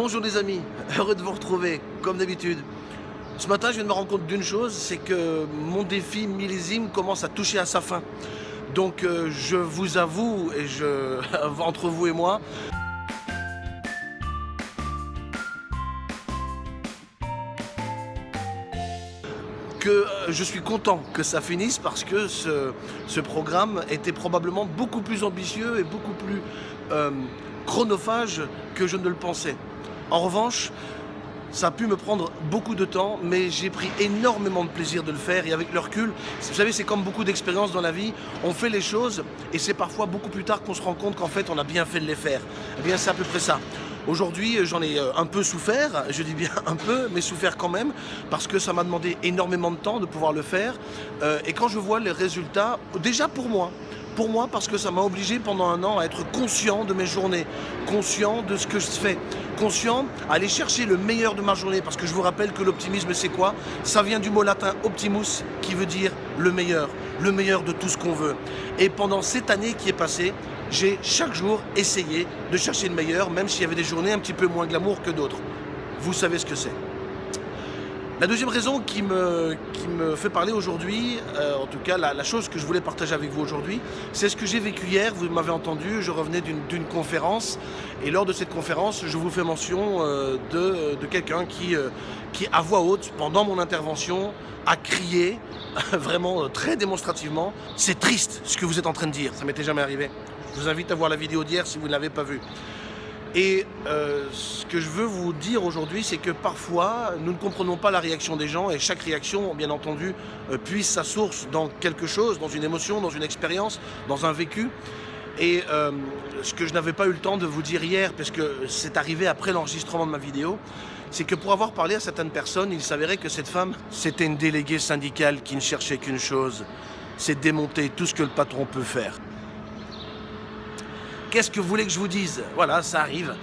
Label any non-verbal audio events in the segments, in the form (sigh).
Bonjour les amis, heureux de vous retrouver, comme d'habitude. Ce matin, je viens de me rendre compte d'une chose, c'est que mon défi millésime commence à toucher à sa fin. Donc euh, je vous avoue, et (laughs) entre vous et moi, que euh, je suis content que ça finisse parce que ce, ce programme était probablement beaucoup plus ambitieux et beaucoup plus euh, chronophage que je ne le pensais. En revanche, ça a pu me prendre beaucoup de temps, mais j'ai pris énormément de plaisir de le faire et avec le recul, vous savez, c'est comme beaucoup d'expériences dans la vie, on fait les choses et c'est parfois beaucoup plus tard qu'on se rend compte qu'en fait on a bien fait de les faire. Eh bien c'est à peu près ça. Aujourd'hui, j'en ai euh, un peu souffert, je dis bien (laughs) un peu, mais souffert quand même, parce que ça m'a demandé énormément de temps de pouvoir le faire. Euh, et quand je vois les résultats, déjà pour moi, pour moi parce que ça m'a obligé pendant un an à être conscient de mes journées, conscient de ce que je fais, conscient à aller chercher le meilleur de ma journée parce que je vous rappelle que l'optimisme c'est quoi? Ça vient du mot latin optimus qui veut dire le meilleur, le meilleur de tout ce qu'on veut. Et pendant cette année qui est passée, j'ai chaque jour essayé de chercher le meilleur même s'il y avait des journées un petit peu moins glamour que d'autres. Vous savez ce que c'est? La deuxième raison qui me, qui me fait parler aujourd'hui, euh, en tout cas la, chose que je voulais partager avec vous aujourd'hui, c'est ce que j'ai vécu hier, vous m'avez entendu, je revenais d'une conférence et lors de cette conférence, je vous fais mention euh, de, de quelqu'un qui, euh, qui, à voix haute, pendant mon intervention, a crié, (laughs) vraiment très démonstrativement, c'est triste ce que vous êtes en train de dire, ça m'était jamais arrivé. Je vous invite à voir la vidéo d'hier si vous ne l'avez pas vue. Et euh, ce que je veux vous dire aujourd'hui, c'est que parfois, nous ne comprenons pas la réaction des gens et chaque réaction, bien entendu, euh, puise sa source dans quelque chose, dans une émotion, dans une expérience, dans un vécu. Et euh, ce que je n'avais pas eu le temps de vous dire hier, parce que c'est arrivé après l'enregistrement de ma vidéo, c'est que pour avoir parlé à certaines personnes, il s'avérait que cette femme, c'était une déléguée syndicale qui ne cherchait qu'une chose, c'est démonter tout ce que le patron peut faire. Qu'est-ce que vous voulez que je vous dise Voilà, ça arrive.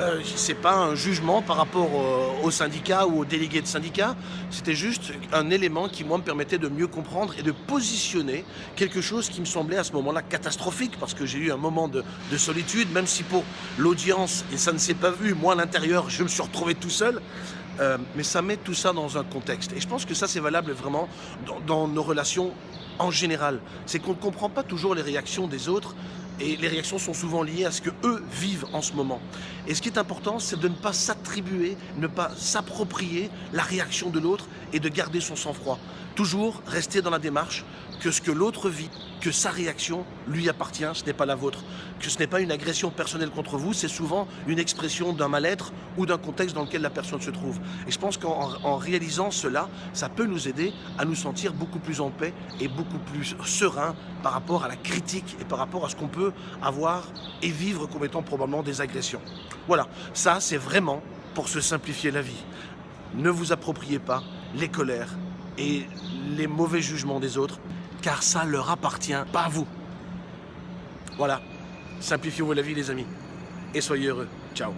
Euh, c'est pas un jugement par rapport au, au syndicat ou aux délégués de syndicat, c'était juste un élément qui moi me permettait de mieux comprendre et de positionner quelque chose qui me semblait à ce moment-là catastrophique parce que j'ai eu un moment de, de, solitude, même si pour l'audience, et ça ne s'est pas vu, moi à l'intérieur, je me suis retrouvé tout seul, euh, mais ça met tout ça dans un contexte. Et je pense que ça c'est valable vraiment dans nos relations en général. C'est qu'on ne comprend pas toujours les réactions des autres et les réactions sont souvent liées à ce que eux vivent en ce moment. Et ce qui est important, c'est de ne pas s'attribuer, ne pas s'approprier la réaction de l'autre et de garder son sang-froid. Toujours rester dans la démarche que ce que l'autre vit, que sa réaction lui appartient, ce n'est pas la vôtre. Que ce n'est pas une agression personnelle contre vous, c'est souvent une expression d'un mal-être ou d'un contexte dans lequel la personne se trouve. Et je pense qu'en réalisant cela, ça peut nous aider à nous sentir beaucoup plus en paix et beaucoup plus serein par rapport à la critique et par rapport à ce qu'on peut avoir et vivre comme étant probablement des agressions. Voilà, ça c'est vraiment pour se simplifier la vie. Ne vous appropriez pas les colères et les mauvais jugements des autres, car ça leur appartient, pas vous. Voilà, simplifiez-vous la vie les amis, et soyez heureux. Ciao